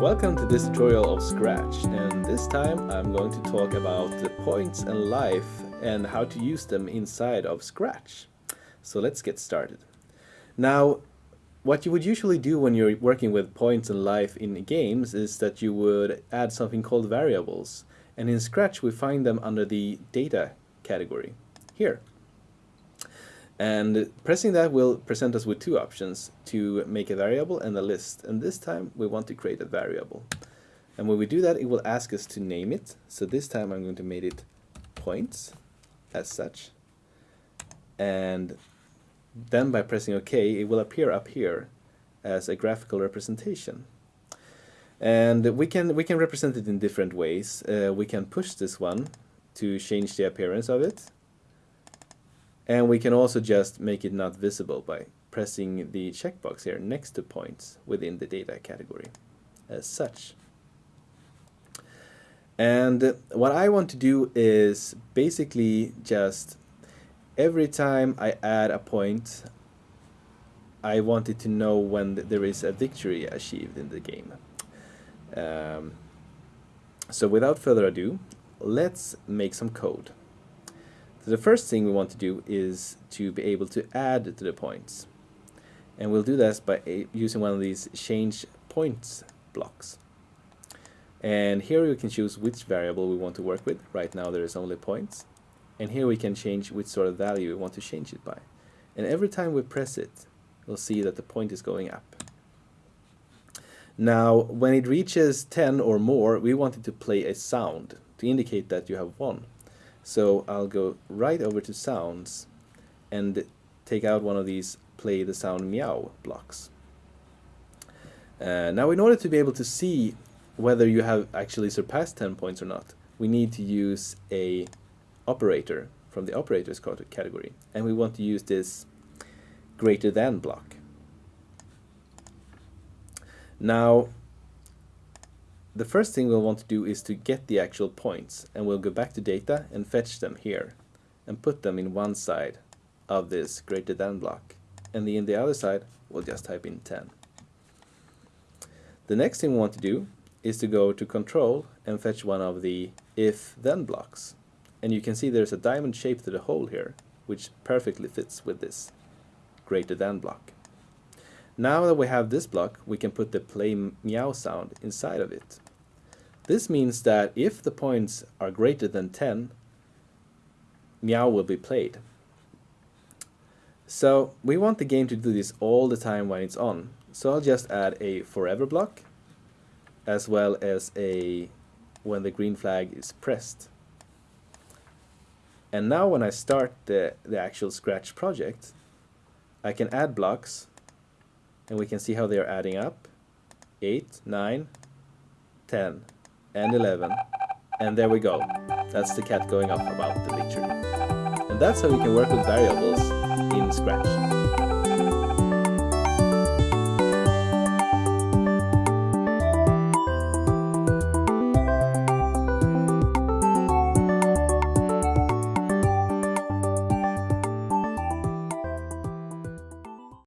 Welcome to this tutorial of Scratch and this time I'm going to talk about the points and life and how to use them inside of Scratch. So let's get started. Now what you would usually do when you're working with points and life in games is that you would add something called variables and in Scratch we find them under the data category here. And pressing that will present us with two options, to make a variable and a list. And this time we want to create a variable. And when we do that, it will ask us to name it. So this time I'm going to make it points as such. And then by pressing OK, it will appear up here as a graphical representation. And we can we can represent it in different ways. Uh, we can push this one to change the appearance of it and we can also just make it not visible by pressing the checkbox here next to points within the data category as such. And what I want to do is basically just every time I add a point I wanted to know when there is a victory achieved in the game. Um, so without further ado, let's make some code. So the first thing we want to do is to be able to add to the points. And we'll do this by using one of these change points blocks. And here we can choose which variable we want to work with. Right now there is only points. And here we can change which sort of value we want to change it by. And every time we press it, we'll see that the point is going up. Now, when it reaches 10 or more, we want it to play a sound to indicate that you have won. So I'll go right over to sounds and take out one of these play the sound meow blocks. Uh, now in order to be able to see whether you have actually surpassed 10 points or not, we need to use a operator from the operators category and we want to use this greater than block. Now the first thing we'll want to do is to get the actual points and we'll go back to data and fetch them here and put them in one side of this greater than block and in the other side we'll just type in 10. The next thing we want to do is to go to control and fetch one of the if then blocks and you can see there's a diamond shape to the hole here which perfectly fits with this greater than block. Now that we have this block, we can put the play meow sound inside of it. This means that if the points are greater than 10, meow will be played. So we want the game to do this all the time when it's on. So I'll just add a forever block as well as a when the green flag is pressed. And now when I start the, the actual Scratch project, I can add blocks and we can see how they are adding up. 8 9 10 and 11 and there we go. That's the cat going up about the victory and that's how we can work with variables in Scratch